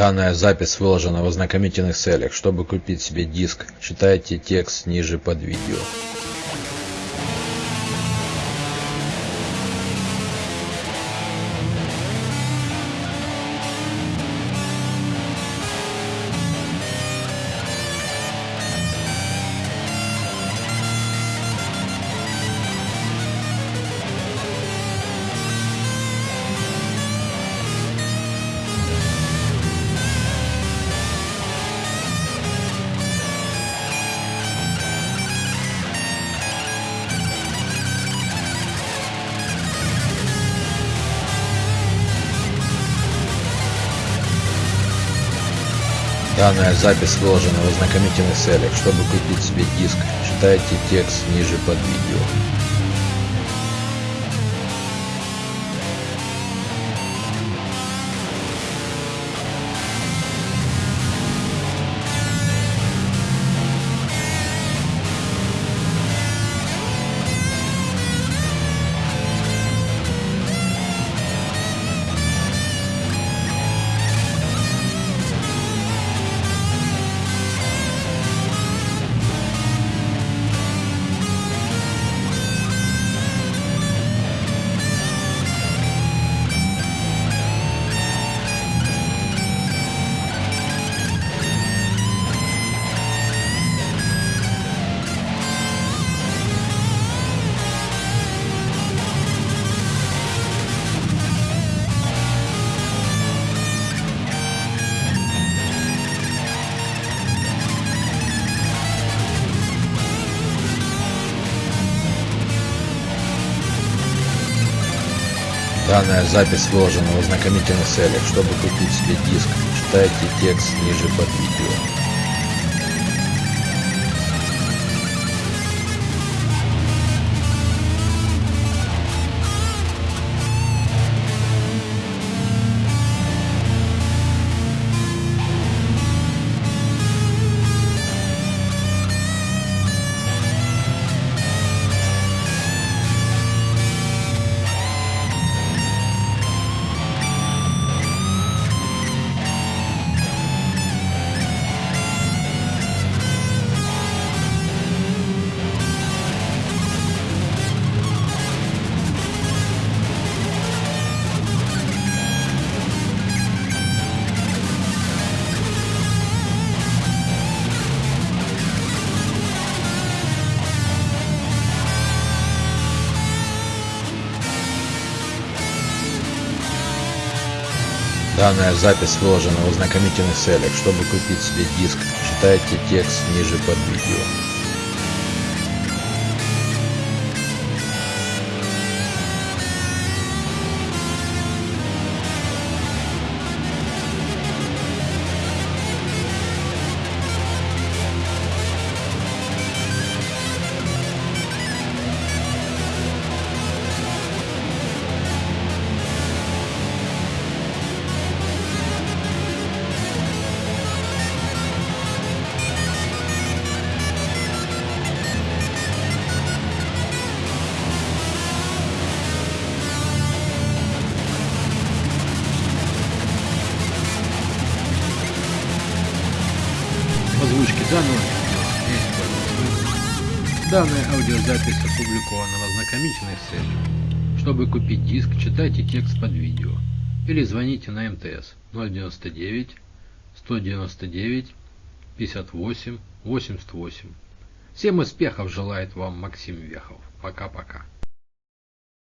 Данная запись выложена в ознакомительных целях. Чтобы купить себе диск, читайте текст ниже под видео. Данная запись выложена в ознакомительных целях. Чтобы купить себе диск, читайте текст ниже под видео. Данная запись выложена в ознакомительных целях. Чтобы купить себе диск, читайте текст ниже под видео. Данная запись выложена в ознакомительных целях. Чтобы купить себе диск, читайте текст ниже под видео. Видео Данная аудиозапись опубликована в ознакомительных целях. Чтобы купить диск, читайте текст под видео или звоните на МТС 099 199 58 88. Всем успехов желает вам Максим Вехов. Пока-пока.